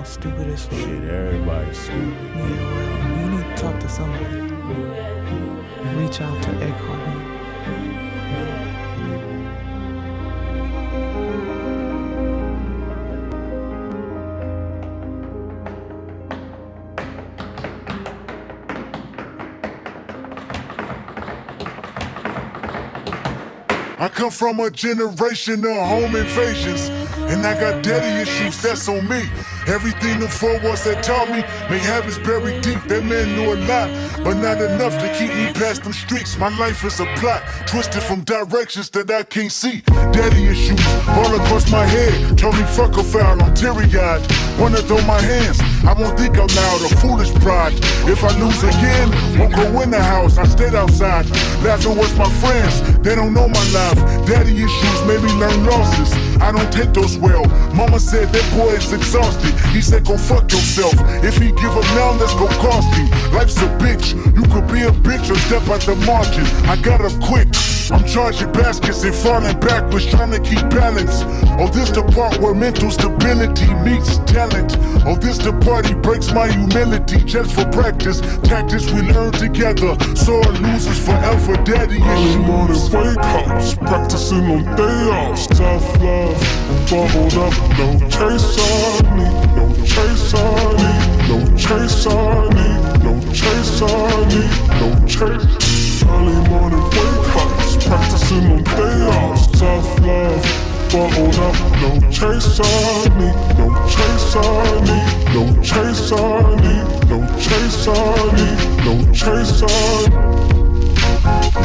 y'all stupid as fuck. Shit, everybody's stupid. Yeah, well, you need to talk to somebody. Reach out to Eckhart. I come from a generation of home invasions, and I got daddy issues, that's on me. Everything the four walls that taught me may have is buried deep. That man knew a lot, but not enough to keep me past them streets. My life is a plot, twisted from directions that I can't see. Daddy issues all across my head. Told me fuck a foul, I'm teary eyed. Wanna throw my hands, I won't think out loud, a foolish pride. If I lose again, won't go in the house, I stayed outside. Laughing with my friends, they don't know my life. Daddy issues made me learn losses. I don't take those well. Mama said that boy is exhausted. He said go fuck yourself. If he give up now, let's go cost him. Life's a bitch. You could be a bitch or step out the margin. I got up quick. I'm charging baskets and falling backwards, trying to keep balance. Oh, this the part where mental stability meets talent. Oh, this the party breaks my humility just for practice. Tactics we learn together. so Sore losers forever, daddy Early morning issues. wake ups, practicing on day offs. Tough love, bubbled up, no chase I need, no chase need, no bubbled up, no chase I need, no chase I need, no chase on me, no chase on me, no chase on me.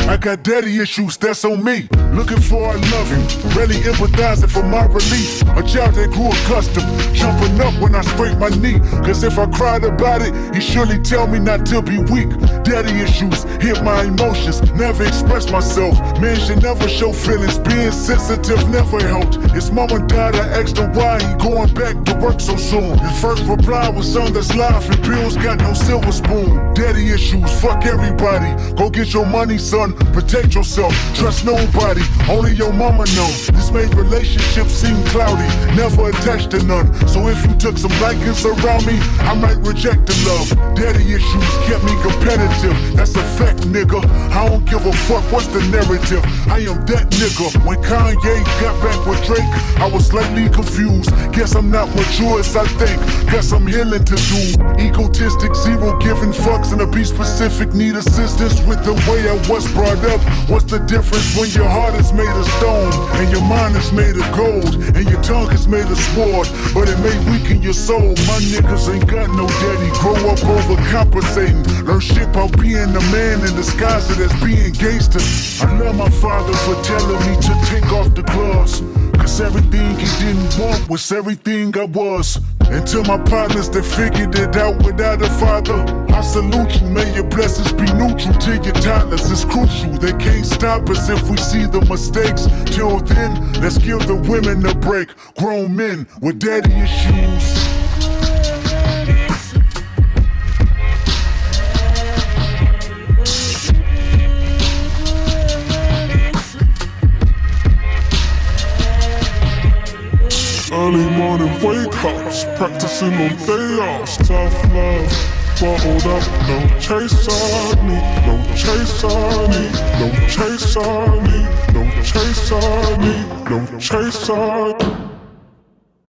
I got daddy issues, that's on me. Looking for a loving, really empathizing for my relief. A child that grew accustomed, jumping up when I scrape my knee. Cause if I cried about it, he surely tell me not to be weak. Daddy issues hit my emotions, never express myself. Man should never show feelings, being sensitive never helped. His mama died, I asked him why he going back to work so soon. His first reply was son that's life and bills got no silver spoon. Daddy issues, fuck everybody. Go get your money, son. Protect yourself. Trust nobody. Only your mama know. This made relationships seem cloudy. Never attached to none. So if you took some likings around me, I might reject the love. Daddy issues kept me competitive. That's a fact, nigga. I don't give a fuck what's the narrative. I am that nigga. When Kanye got back with Drake, I was slightly confused. Guess I'm not mature as I think. Guess I'm healing to do. Egotistic, zero giving fucks, and to be specific, need assistance with the way I was brought up. What's the difference when your heart is made of stone and your mind is made of gold and tongue is made of sword? But it may weaken your soul. My niggas ain't got no daddy. Grow up overcompensating. Learn shit about being a man in disguise as being gangster. I love my father for telling me to take off the gloves. Cause everything he didn't want was everything I was. And my partners that figured it out without a father, I salute you. May your blessings be neutral to your toddlers. It's crucial. They can't stop us if we see the mistakes. Till then, let's give the women a break. Grown men with daddy issues. Early morning wake ups, practicing on day offs. Tough love, bottled up, no chase I need, no chase I need, no chase I need, no chase I need, no chase I need.